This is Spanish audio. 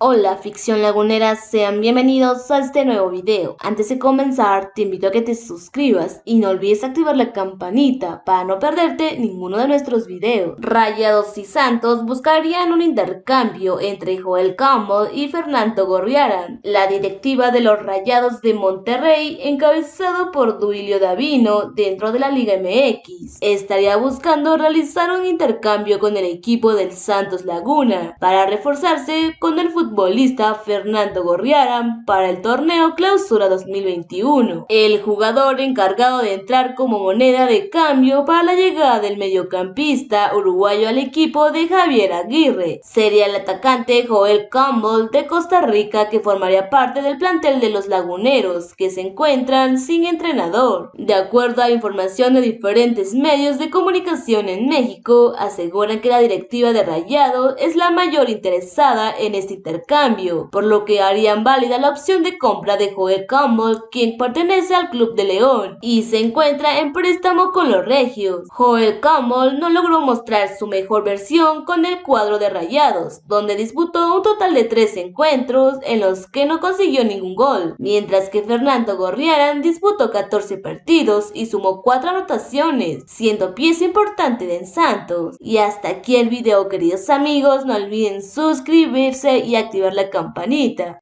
Hola ficción lagunera, sean bienvenidos a este nuevo video. Antes de comenzar, te invito a que te suscribas y no olvides activar la campanita para no perderte ninguno de nuestros videos. Rayados y Santos buscarían un intercambio entre Joel Campbell y Fernando Gorriarán. La directiva de los Rayados de Monterrey, encabezado por Duilio Davino dentro de la Liga MX, estaría buscando realizar un intercambio con el equipo del Santos Laguna para reforzarse con el fútbol futbolista Fernando Gorriarán para el torneo Clausura 2021. El jugador encargado de entrar como moneda de cambio para la llegada del mediocampista uruguayo al equipo de Javier Aguirre sería el atacante Joel Campbell de Costa Rica que formaría parte del plantel de los laguneros que se encuentran sin entrenador. De acuerdo a información de diferentes medios de comunicación en México, aseguran que la directiva de Rayado es la mayor interesada en este intercambio cambio, por lo que harían válida la opción de compra de Joel Campbell, quien pertenece al Club de León y se encuentra en préstamo con los Regios. Joel Campbell no logró mostrar su mejor versión con el cuadro de Rayados, donde disputó un total de tres encuentros en los que no consiguió ningún gol, mientras que Fernando Gorriarán disputó 14 partidos y sumó 4 anotaciones, siendo pieza importante de Santos. Y hasta aquí el video queridos amigos, no olviden suscribirse y activar la campanita.